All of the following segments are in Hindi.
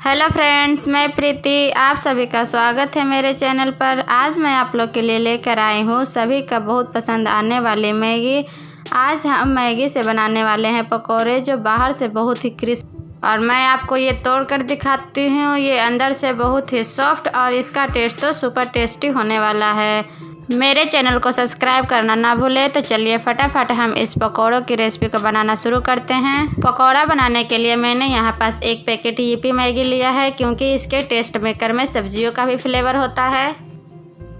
हेलो फ्रेंड्स, मैं प्रीति। आप सभी का स्वागत है मेरे चैनल पर। आज मैं आप लोग के लिए लेकर आई हूँ सभी का बहुत पसंद आने वाली मैगी। आज हम मैगी से बनाने वाले हैं पकोड़े जो बाहर से बहुत ही क्रिस्प। और मैं आपको ये तोड़ कर दिखाती हूँ। ये अंदर से बहुत ही सॉफ्ट और इसका टेस्ट तो सुपर टेस्टी होने वाला है। मेरे चैनल को सब्सक्राइब करना ना भूलें तो चलिए फटाफट हम इस पकौड़ों की रेसिपी को बनाना शुरू करते हैं। पकौड़ा बनाने के लिए मैंने यहाँ पास एक पैकेट यूपी मैगी लिया है, क्योंकि इसके टेस्ट मेकर में सब्जियों का भी फ्लेवर होता है।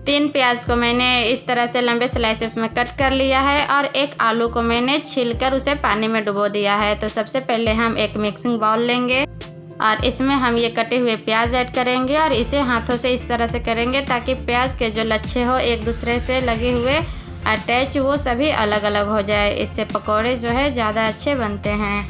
तीन प्याज को मैंने इस तरह से लंबे स्लाइसेस में कट कर लिया है, और एक आलू को मैंने छीलकर उसे पानी में डुबो दिया है। तो सबसे पहले हम एक मिक्सिंग बाउल लेंगे। और इसमें हम ये कटे हुए प्याज ऐड करेंगे और इसे हाथों से इस तरह से करेंगे ताकि प्याज के जो लच्छे हो एक दूसरे से लगे हुए अटैच वो सभी अलग अलग हो जाए। इससे पकोड़े जो है ज़्यादा अच्छे बनते हैं।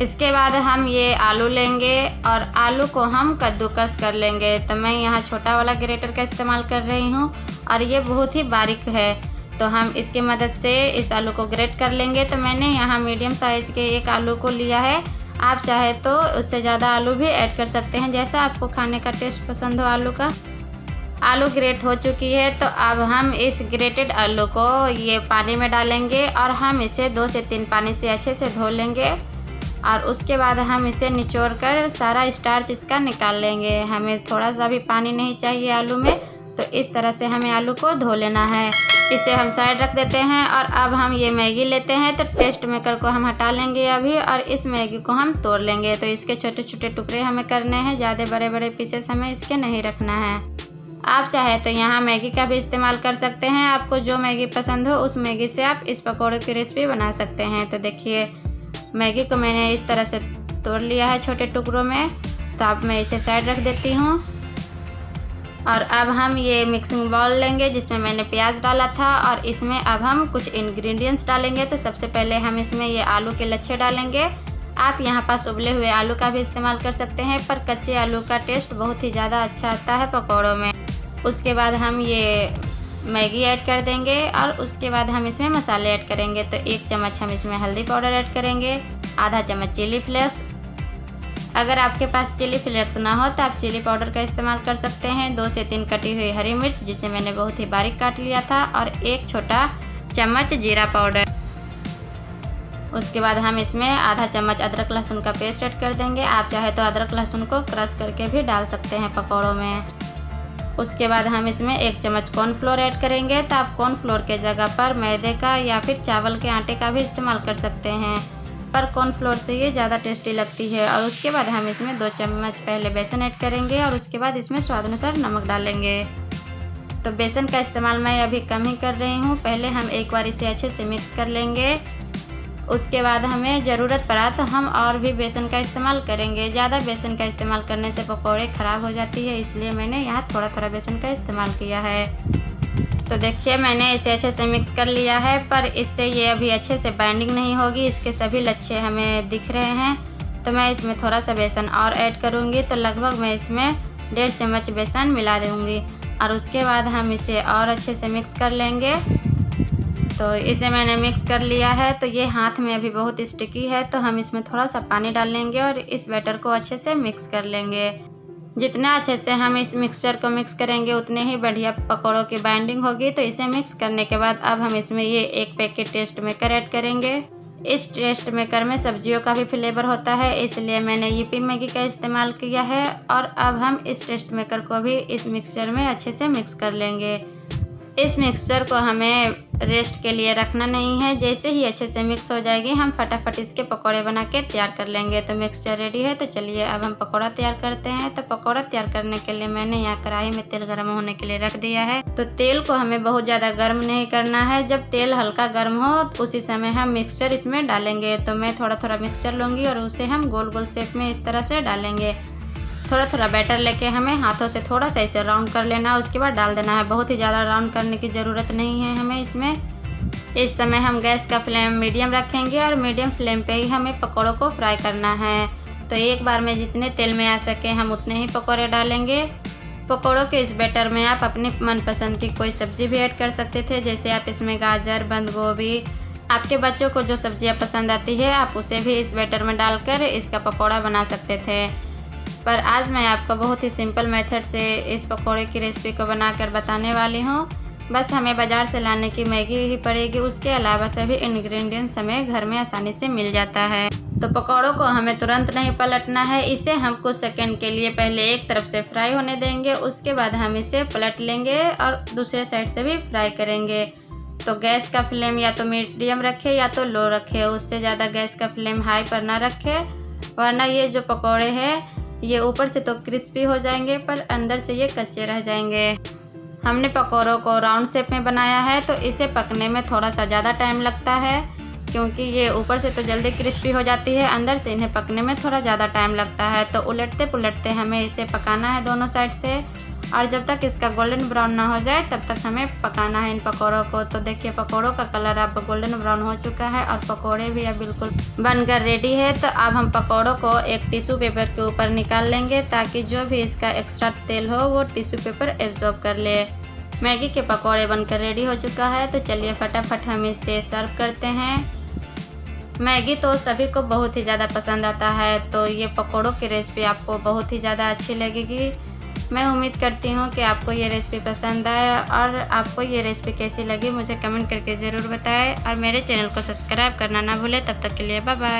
इसके बाद हम ये आलू लेंगे और आलू को हम कद्दूकस कर लेंगे। तो मैं यहाँ छोटा वाला ग्रेटर का इस्तेमाल कर रही हूँ और ये बहुत ही बारीक है। तो हम इसकी मदद से इस आलू को ग्रेट कर लेंगे। तो मैंने यहाँ मीडियम साइज़ के एक आलू को लिया है आप चाहे तो उससे ज़्यादा आलू भी ऐड कर सकते हैं। जैसा आपको खाने का टेस्ट पसंद हो आलू का। आलू ग्रेट हो चुकी है तो अब हम इस ग्रेटेड आलू को ये पानी में डालेंगे और हम इसे दो से तीन पानी से अच्छे से धो लेंगे। और उसके बाद हम इसे निचोड़ कर सारा स्टार्च इसका निकाल लेंगे। हमें थोड़ा सा भी पानी नहीं चाहिए आलू में। तो इस तरह से हमें आलू को धो लेना है। इसे हम साइड रख देते हैं और अब हम ये मैगी लेते हैं तो टेस्ट मेकर को हम हटा लेंगे अभी और इस मैगी को हम तोड़ लेंगे। तो इसके छोटे छोटे टुकड़े हमें करने हैं, ज़्यादा बड़े बड़े पीसेस हमें इसके नहीं रखना है। आप चाहे तो यहाँ मैगी का भी इस्तेमाल कर सकते हैं। आपको जो मैगी पसंद हो उस मैगी से आप इस पकौड़े की रेसिपी बना सकते हैं। तो देखिए, मैगी को मैंने इस तरह से तोड़ लिया है छोटे टुकड़ों में। तो अब मैं इसे साइड रख देती हूँ। और अब हम ये मिक्सिंग बाउल लेंगे, जिसमें मैंने प्याज डाला था और इसमें अब हम कुछ इंग्रेडिएंट्स डालेंगे। तो सबसे पहले हम इसमें ये आलू के लच्छे डालेंगे। आप यहाँ पास उबले हुए आलू का भी इस्तेमाल कर सकते हैं, पर कच्चे आलू का टेस्ट बहुत ही ज़्यादा अच्छा आता है पकौड़ों में। उसके बाद हम ये मैगी ऐड कर देंगे और उसके बाद हम इसमें मसाले ऐड करेंगे। तो एक चम्मच हम इसमें हल्दी पाउडर ऐड करेंगे, आधा चम्मच चिली फ्लेक्स अगर आपके पास चिली फ्लेक्स ना हो तो आप चिली पाउडर का इस्तेमाल कर सकते हैं। दो से तीन कटी हुई हरी मिर्च, जिसे मैंने बहुत ही बारीक काट लिया था, और एक छोटा चम्मच जीरा पाउडर। उसके बाद हम इसमें आधा चम्मच अदरक लहसुन का पेस्ट ऐड कर देंगे। आप चाहे तो अदरक लहसुन को क्रश करके भी डाल सकते हैं पकौड़ों में। उसके बाद हम इसमें एक चम्मच कॉर्नफ्लोर ऐड करेंगे। तो आप कॉर्नफ्लोर के जगह पर मैदे का या फिर चावल के आटे का भी इस्तेमाल कर सकते हैं। पर कॉर्नफ्लोर से ये ज़्यादा टेस्टी लगती है। और उसके बाद हम इसमें दो चम्मच पहले बेसन ऐड करेंगे और उसके बाद इसमें स्वाद अनुसार नमक डालेंगे। तो बेसन का इस्तेमाल मैं अभी कम ही कर रही हूँ। पहले हम एक बार इसे अच्छे से मिक्स कर लेंगे। उसके बाद हमें ज़रूरत पड़ा तो हम और भी बेसन का इस्तेमाल करेंगे। ज़्यादा बेसन का इस्तेमाल करने से पकौड़े ख़राब हो जाती है, इसलिए मैंने यहाँ थोड़ा थोड़ा बेसन का इस्तेमाल किया है। तो देखिए, मैंने इसे अच्छे से मिक्स कर लिया है, पर इससे ये अभी अच्छे से बाइंडिंग नहीं होगी। इसके सभी लच्छे हमें दिख रहे हैं। तो मैं इसमें थोड़ा सा बेसन और ऐड करूँगी। तो लगभग मैं इसमें डेढ़ चम्मच बेसन मिला दूँगी। और उसके बाद हम इसे और अच्छे से मिक्स कर लेंगे। तो इसे मैंने मिक्स कर लिया है। तो ये हाथ में अभी बहुत स्टिकी है। तो हम इसमें थोड़ा सा पानी डाल लेंगे और इस बैटर को अच्छे से मिक्स कर लेंगे। जितना अच्छे से हम इस मिक्सचर को मिक्स करेंगे, उतने ही बढ़िया पकौड़ों की बाइंडिंग होगी। तो इसे मिक्स करने के बाद अब हम इसमें ये एक पैकेट टेस्ट मेकर ऐड करेंगे। इस टेस्ट मेकर में सब्जियों का भी फ्लेवर होता है, इसलिए मैंने यूपी मैगी का इस्तेमाल किया है और अब हम इस टेस्ट मेकर को भी इस मिक्सचर में अच्छे से मिक्स कर लेंगे। इस मिक्सचर को हमें रेस्ट के लिए रखना नहीं है। जैसे ही अच्छे से मिक्स हो जाएगी, हम फटाफट इसके पकौड़े बना के तैयार कर लेंगे। तो मिक्सचर रेडी है तो चलिए अब हम पकौड़ा तैयार करते हैं। तो पकौड़ा तैयार करने के लिए मैंने यहाँ कढ़ाई में तेल गर्म होने के लिए रख दिया है। तो तेल को हमें बहुत ज़्यादा गर्म नहीं करना है। जब तेल हल्का गर्म हो तो उसी समय हम मिक्सचर इसमें डालेंगे। तो मैं थोड़ा थोड़ा मिक्सचर लूँगी और उसे हम गोल गोल शेप में इस तरह से डालेंगे। थोड़ा थोड़ा बैटर लेके हमें हाथों से थोड़ा सा इसे राउंड कर लेना है, उसके बाद डाल देना है। बहुत ही ज़्यादा राउंड करने की ज़रूरत नहीं है हमें इसमें। इस समय हम गैस का फ्लेम मीडियम रखेंगे और मीडियम फ्लेम पे ही हमें पकौड़ों को फ्राई करना है। तो एक बार में जितने तेल में आ सके हम उतने ही पकौड़े डालेंगे। पकौड़ों के इस बैटर में आप अपनी मनपसंद की कोई सब्ज़ी भी ऐड कर सकते थे, जैसे आप इसमें गाजर, बंद गोभी, आपके बच्चों को जो सब्ज़ियाँ पसंद आती है, आप उसे भी इस बैटर में डालकर इसका पकौड़ा बना सकते थे। पर आज मैं आपको बहुत ही सिंपल मेथड से इस पकौड़े की रेसिपी को बनाकर बताने वाली हूँ। बस हमें बाज़ार से लाने की मैगी ही पड़ेगी, उसके अलावा सभी इंग्रेडिएंट्स हमें घर में आसानी से मिल जाता है। तो पकौड़ों को हमें तुरंत नहीं पलटना है, इसे हम कुछ सेकंड के लिए पहले एक तरफ़ से फ्राई होने देंगे, उसके बाद हम इसे पलट लेंगे और दूसरे साइड से भी फ्राई करेंगे। तो गैस का फ्लेम या तो मीडियम रखे या तो लो रखे, उससे ज़्यादा गैस का फ्लेम हाई पर ना रखे, वरना ये जो पकौड़े हैं ये ऊपर से तो क्रिस्पी हो जाएँगे, पर अंदर से ये कच्चे रह जाएँगे। हमने पकौड़ों को राउंड शेप में बनाया है तो इसे पकने में थोड़ा सा ज़्यादा टाइम लगता है, क्योंकि ये ऊपर से तो जल्दी क्रिस्पी हो जाती है, अंदर से इन्हें पकने में थोड़ा ज़्यादा टाइम लगता है। तो उलटते पुलटते हमें इसे पकाना है दोनों साइड से। और जब तक इसका गोल्डन ब्राउन ना हो जाए, तब तक हमें पकाना है इन पकौड़ों को। तो देखिए, पकौड़ों का कलर अब गोल्डन ब्राउन हो चुका है और पकौड़े भी अब बिल्कुल बनकर रेडी है। तो अब हम पकौड़ों को एक टिश्यू पेपर के ऊपर निकाल लेंगे ताकि जो भी इसका एक्स्ट्रा तेल हो, वो टिश्यू पेपर एब्जॉर्ब कर ले। मैगी के पकौड़े बनकर रेडी हो चुका है। तो चलिए फटाफट हम इसे सर्व करते हैं। मैगी तो सभी को बहुत ही ज़्यादा पसंद आता है तो ये पकौड़ों की रेसिपी आपको बहुत ही ज़्यादा अच्छी लगेगी। मैं उम्मीद करती हूँ कि आपको ये रेसिपी पसंद आए और आपको ये रेसिपी कैसी लगी मुझे कमेंट करके ज़रूर बताएँ और मेरे चैनल को सब्सक्राइब करना ना भूलें। तब तक के लिए बाय बाय